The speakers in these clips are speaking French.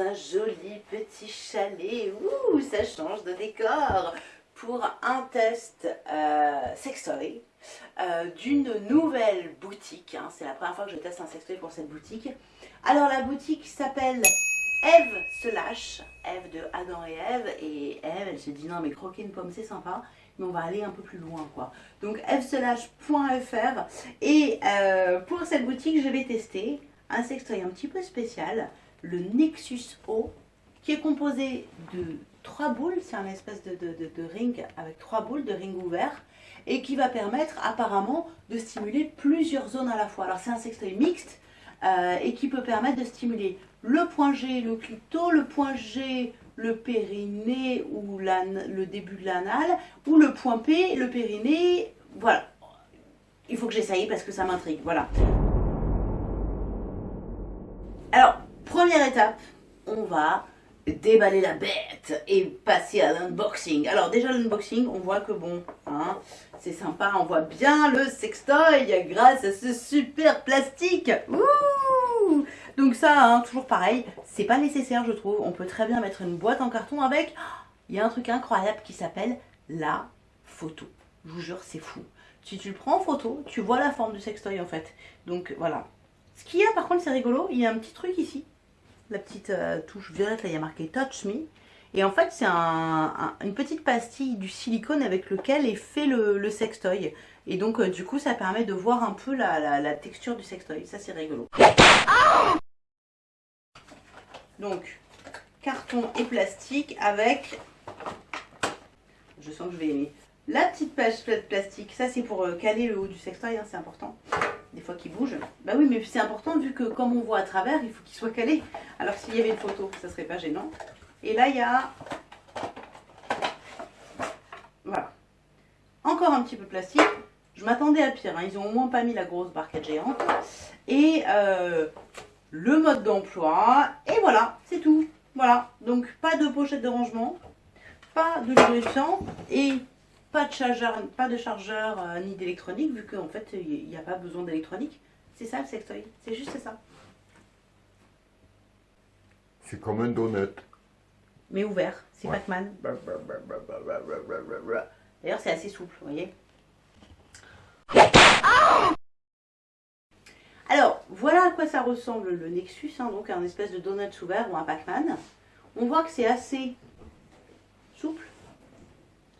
un joli petit chalet. Ouh, ça change de décor pour un test euh, sextoy euh, d'une nouvelle boutique. Hein. C'est la première fois que je teste un sextoy pour cette boutique. Alors la boutique s'appelle Eve se lâche, Eve de Adam et Eve, et Eve elle se dit non mais croquer une pomme c'est sympa, mais on va aller un peu plus loin quoi. Donc evselâche.fr et euh, pour cette boutique je vais tester un sextoy un petit peu spécial, le Nexus O, qui est composé de trois boules, c'est un espèce de, de, ring avec trois boules de ring ouvert, et qui va permettre apparemment de stimuler plusieurs zones à la fois. Alors c'est un sextoy mixte, euh, et qui peut permettre de stimuler le point G, le clito, le point G, le périnée ou le début de l'anal, ou le point P, le périnée, voilà. Il faut que j'essaye parce que ça m'intrigue, voilà. Alors, première étape, on va déballer la bête et passer à l'unboxing. Alors déjà l'unboxing, on voit que bon, hein, c'est sympa, on voit bien le sextoy grâce à ce super plastique. Ouh Donc ça, hein, toujours pareil, c'est pas nécessaire je trouve. On peut très bien mettre une boîte en carton avec. Il y a un truc incroyable qui s'appelle la photo. Je vous jure, c'est fou. Si tu le prends en photo, tu vois la forme du sextoy en fait. Donc voilà, ce qu'il y a par contre, c'est rigolo, il y a un petit truc ici. La petite euh, touche violette, là, il y a marqué Touch Me. Et en fait, c'est une petite pastille du silicone avec lequel est fait le, sextoy. Et donc, euh, du coup, ça permet de voir un peu la, texture du sextoy. Ça, c'est rigolo. donc, carton et plastique avec... Je sens que je vais aimer. La petite page plastique, ça c'est pour euh, caler le haut du sextoy, hein, c'est important des fois qui bouge. Bah oui, mais c'est important vu que comme on voit à travers, il faut qu'il soit calé. Alors s'il y avait une photo, ça serait pas gênant. Et là, il y a... Voilà. Encore un petit peu plastique. Je m'attendais à pire. Hein. Ils ont au moins pas mis la grosse barquette géante. Et euh, le mode d'emploi. Et voilà, c'est tout. Voilà. Donc pas de pochette de rangement. Pas de lubrifiant. Et pas de chargeur, pas de chargeur euh, ni d'électronique, vu qu'en fait, il n'y a pas besoin d'électronique. C'est ça le sextoy, c'est juste ça. C'est comme un donut. Mais ouvert, c'est Pac-Man. D'ailleurs, c'est assez souple, vous voyez. Alors, voilà à quoi ça ressemble le Nexus, hein, donc un espèce de donut ouvert ou un Pac-Man. On voit que c'est assez souple,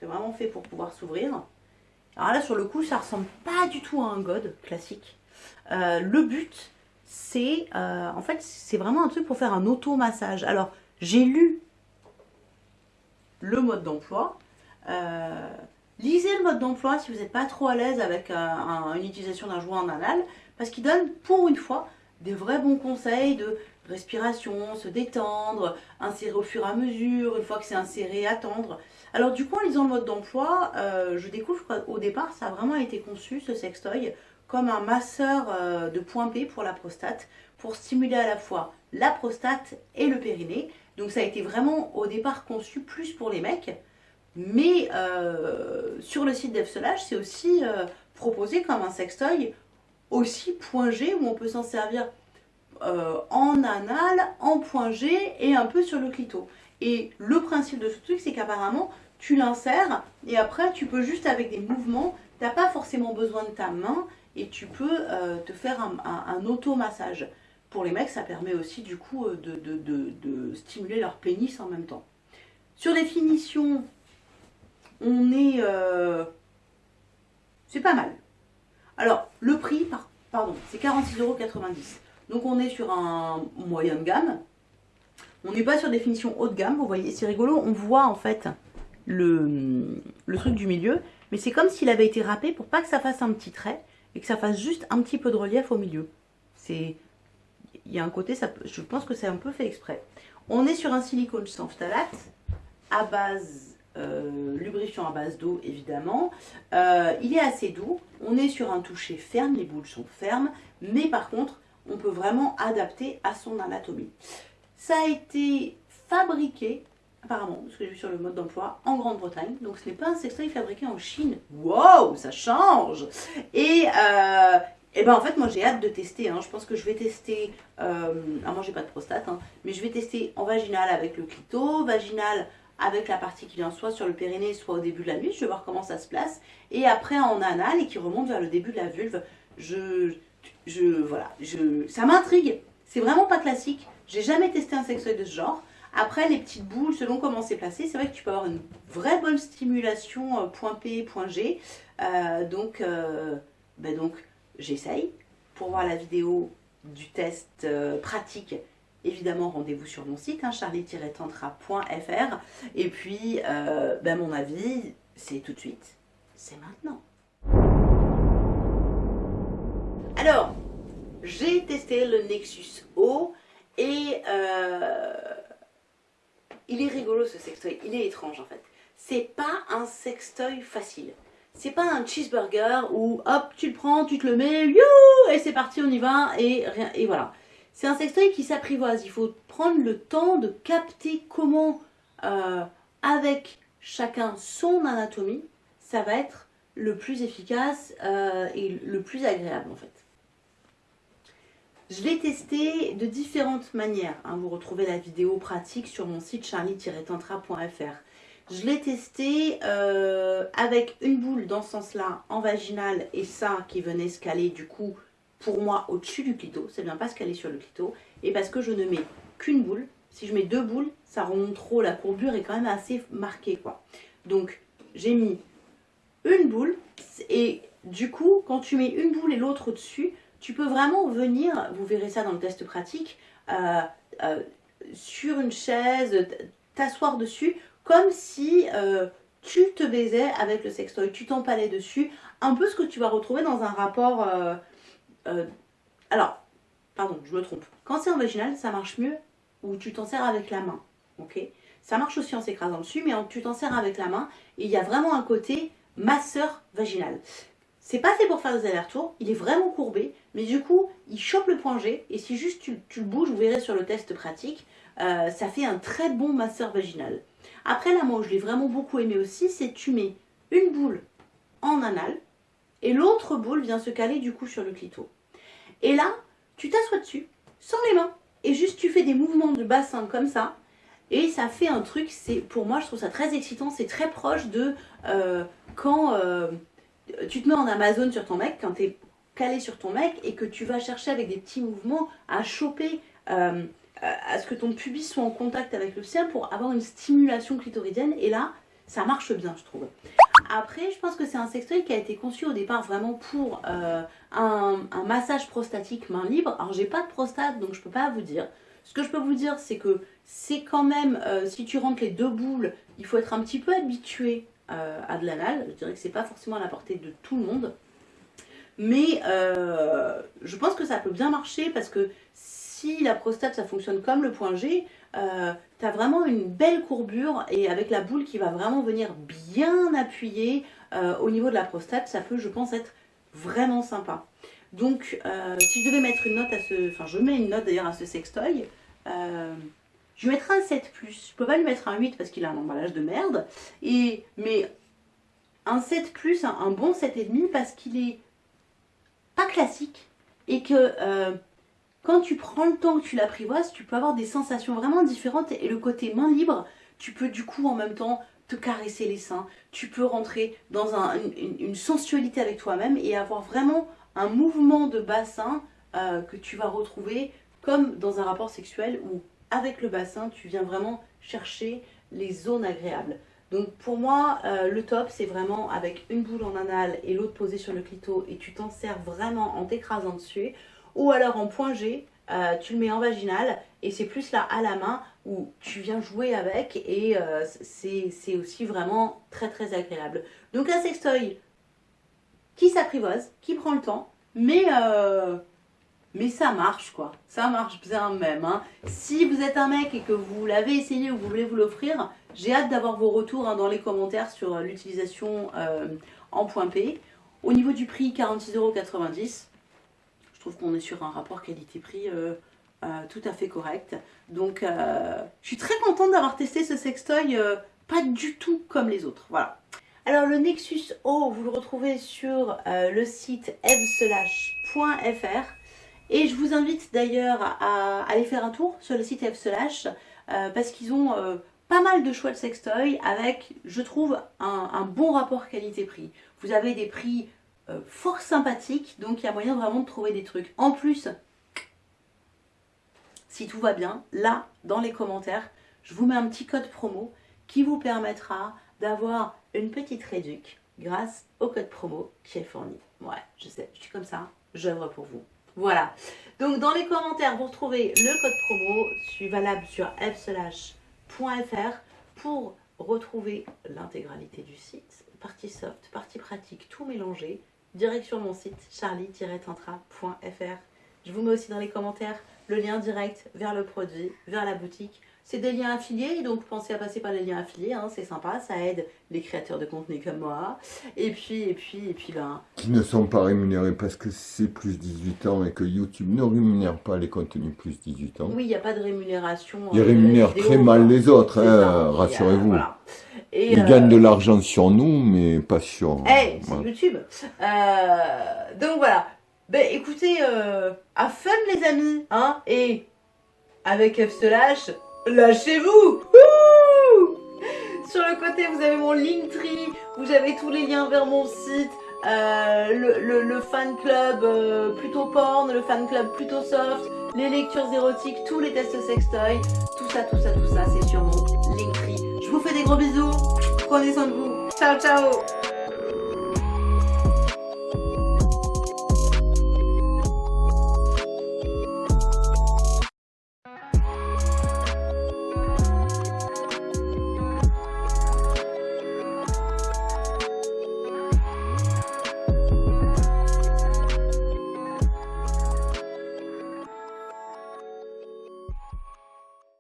c'est vraiment fait pour pouvoir s'ouvrir. Alors là, sur le coup, ça ressemble pas du tout à un god classique. Euh, le but, c'est euh, en fait, c'est vraiment un truc pour faire un auto-massage. Alors, j'ai lu le mode d'emploi. Euh, lisez le mode d'emploi si vous n'êtes pas trop à l'aise avec une utilisation d'un jouet en anal, parce qu'il donne pour une fois des vrais bons conseils de respiration, se détendre, insérer au fur et à mesure, une fois que c'est inséré, attendre. Alors du coup, en lisant le mode d'emploi, euh, je découvre qu'au départ, ça a vraiment été conçu, ce sextoy, comme un masseur euh, de point P pour la prostate, pour stimuler à la fois la prostate et le périnée. Donc ça a été vraiment au départ conçu plus pour les mecs, mais euh, sur le site d'Efsolage, c'est aussi proposé comme un sextoy aussi point G, où on peut s'en servir en anal, en point G et un peu sur le clito. Et le principe de ce truc, c'est qu'apparemment, tu l'insères et après, tu peux juste avec des mouvements, tu n'as pas forcément besoin de ta main et tu peux euh, te faire un, auto-massage. Pour les mecs, ça permet aussi du coup euh, de, stimuler leur pénis en même temps. Sur les finitions, on est... Euh, c'est pas mal. Alors, le prix, pardon, c'est 46,90€. Donc on est sur un moyen de gamme. On n'est pas sur des finitions haut de gamme, vous voyez, c'est rigolo, on voit en fait le, truc du milieu, mais c'est comme s'il avait été râpé pour pas que ça fasse un petit trait et que ça fasse juste un petit peu de relief au milieu. C'est, Il y a un côté, je pense que c'est un peu fait exprès. On est sur un silicone sans phtalate à base euh, lubrifiant à base d'eau évidemment. Euh, il est assez doux, on est sur un toucher ferme, les boules sont fermes, mais par contre on peut vraiment adapter à son anatomie. Ça a été fabriqué, apparemment, ce que j'ai vu sur le mode d'emploi, en Grande-Bretagne. Donc ce n'est pas un sextoy fabriqué en Chine. Wow, ça change Et euh, Et ben en fait, moi j'ai hâte de tester. hein. Je pense que je vais tester. Euh, ah, moi j'ai pas de prostate, hein, mais je vais tester en vaginal avec le clito, vaginal avec la partie qui vient soit sur le périnée, soit au début de la nuit. Je vais voir comment ça se place. Et après en anal et qui remonte vers le début de la vulve. Je. Je voilà. Ça m'intrigue. C'est vraiment pas classique. J'ai jamais testé un sextoy de ce genre. Après, les petites boules, selon comment c'est placé, c'est vrai que tu peux avoir une vraie bonne stimulation euh, point P, point G. Euh, donc, euh, ben donc j'essaye. Pour voir la vidéo du test pratique, évidemment, rendez-vous sur mon site, hein, charlie-tantra.fr. Et puis, ben, mon avis, c'est tout de suite, c'est maintenant. Alors, j'ai testé le Nexus O et euh, il est rigolo ce sextoy, il est étrange en fait. C'est pas un sextoy facile. C'est pas un cheeseburger où hop, tu le prends, tu te le mets, you, et c'est parti, on y va, et, rien, et voilà. C'est un sextoy qui s'apprivoise. Il faut prendre le temps de capter comment, euh, avec chacun son anatomie, ça va être le plus efficace euh, et le plus agréable en fait. Je l'ai testé de différentes manières. hein. Vous retrouvez la vidéo pratique sur mon site charlie-tantra.fr. Je l'ai testé euh, avec une boule dans ce sens-là en vaginal et ça qui venait se caler du coup pour moi au-dessus du clito. Ne vient pas se caler sur le clito. Et parce que je ne mets qu'une boule. Si je mets deux boules, ça remonte trop. La courbure est quand même assez marquée. Donc j'ai mis une boule et du coup quand tu mets une boule et l'autre au-dessus, tu peux vraiment venir, vous verrez ça dans le test pratique, euh, euh, sur une chaise, t'asseoir dessus, comme si euh, tu te baisais avec le sextoy, tu t'empalais dessus, un peu ce que tu vas retrouver dans un rapport... alors, pardon, je me trompe. Quand c'est en vaginal, ça marche mieux où tu t'en sers avec la main, ok? Ça marche aussi en s'écrasant dessus, mais tu t'en sers avec la main, il y a vraiment un côté masseur vaginal. C'est pas fait pour faire des allers-retours, il est vraiment courbé, mais du coup, il chope le point G, et si juste tu, le bouges, vous verrez sur le test pratique, euh, ça fait un très bon masseur vaginal. Après, là, moi, où je l'ai vraiment beaucoup aimé aussi, c'est tu mets une boule en anal, et l'autre boule vient se caler du coup sur le clito. Et là, tu t'assois dessus, sans les mains, et juste tu fais des mouvements de bassin comme ça, et ça fait un truc, pour moi, je trouve ça très excitant, c'est très proche de euh, quand... euh, tu te mets en Amazon sur ton mec, quand tu es calé sur ton mec et que tu vas chercher avec des petits mouvements à choper, euh, à ce que ton pubis soit en contact avec le sien pour avoir une stimulation clitoridienne. Et là, ça marche bien, je trouve. Après, je pense que c'est un sextoy qui a été conçu au départ vraiment pour euh, un, massage prostatique main libre. Alors, j'ai pas de prostate, donc je peux pas vous dire. Ce que je peux vous dire, c'est que c'est quand même, euh, si tu rentres les deux boules, il faut être un petit peu habitué euh, à de l'anal. Je dirais que c'est pas forcément à la portée de tout le monde. Mais euh, je pense que ça peut bien marcher parce que si la prostate ça fonctionne comme le point G, euh, tu vraiment une belle courbure et avec la boule qui va vraiment venir bien appuyer euh, au niveau de la prostate, ça peut je pense être vraiment sympa. Donc si je devais mettre une note à ce... Enfin je mets une note d'ailleurs à ce sextoy, je lui mettrai un 7+. Je peux pas lui mettre un 8 parce qu'il a un emballage de merde. Et, mais un 7 plus, un, un bon 7,5 parce qu'il est pas classique et que euh, quand tu prends le temps que tu l'apprivoises, tu peux avoir des sensations vraiment différentes et le côté main libre, tu peux du coup en même temps te caresser les seins, tu peux rentrer dans un- une, une sensualité avec toi-même et avoir vraiment un mouvement de bassin euh, que tu vas retrouver comme dans un rapport sexuel où avec le bassin tu viens vraiment chercher les zones agréables. Donc pour moi, euh, le top, c'est vraiment avec une boule en anal et l'autre posée sur le clito et tu t'en sers vraiment en t'écrasant dessus. Ou alors en point G, euh, tu le mets en vaginal et c'est plus là à la main où tu viens jouer avec et euh, c'est aussi vraiment très très agréable. Donc un sextoy qui s'apprivoise, qui prend le temps, mais, mais ça marche quoi. Ça marche bien même. hein. Si vous êtes un mec et que vous l'avez essayé ou vous voulez vous l'offrir, j'ai hâte d'avoir vos retours hein, dans les commentaires sur euh, l'utilisation euh, en point P. Au niveau du prix, 46,90€. Je trouve qu'on est sur un rapport qualité-prix euh, tout à fait correct. Donc, je suis très contente d'avoir testé ce sextoy, pas du tout comme les autres. Voilà. Alors le Nexus O, vous le retrouvez sur le site evslash.fr et je vous invite d'ailleurs à, aller faire un tour sur le site evslash euh, parce qu'ils ont euh, pas mal de choix de sextoy avec, je trouve, un, bon rapport qualité-prix. Vous avez des prix fort sympathiques, donc il y a moyen vraiment de trouver des trucs. En plus, si tout va bien, là, dans les commentaires, je vous mets un petit code promo qui vous permettra d'avoir une petite réduc grâce au code promo qui est fourni. Ouais, je sais, je suis comme ça, j'œuvre pour vous. Voilà. Donc dans les commentaires, vous retrouvez le code promo, suis valable sur fslash.fr pour retrouver l'intégralité du site, partie soft, partie pratique, tout mélangé. Direction mon site charlie-tantra.fr. Je vous mets aussi dans les commentaires le lien direct vers le produit, vers la boutique c'est des liens affiliés, donc pensez à passer par les liens affiliés, hein, c'est sympa, ça aide les créateurs de contenu comme moi. Et puis, et puis, et puis, ben... Qui ne sont pas rémunérés parce que c'est plus 18 ans et que YouTube ne rémunère pas les contenus plus 18 ans. Oui, il n'y a pas de rémunération. Ils euh, rémunèrent très mal les autres, hein, rassurez-vous. Ils euh, gagnent de l'argent sur nous, mais pas sur... Eh, c'est YouTube. Euh, donc voilà. Ben écoutez, à fun les amis, hein, et avec F slash, Lâchez-vous. Sur le côté, vous avez mon Linktree, vous avez tous les liens vers mon site, euh, le, fan club euh, plutôt porn, le fan club plutôt soft, les lectures érotiques, tous les tests sextoy, tout ça, tout ça, tout ça, c'est sur mon Linktree. Je vous fais des gros bisous, prenez soin de vous, ciao ciao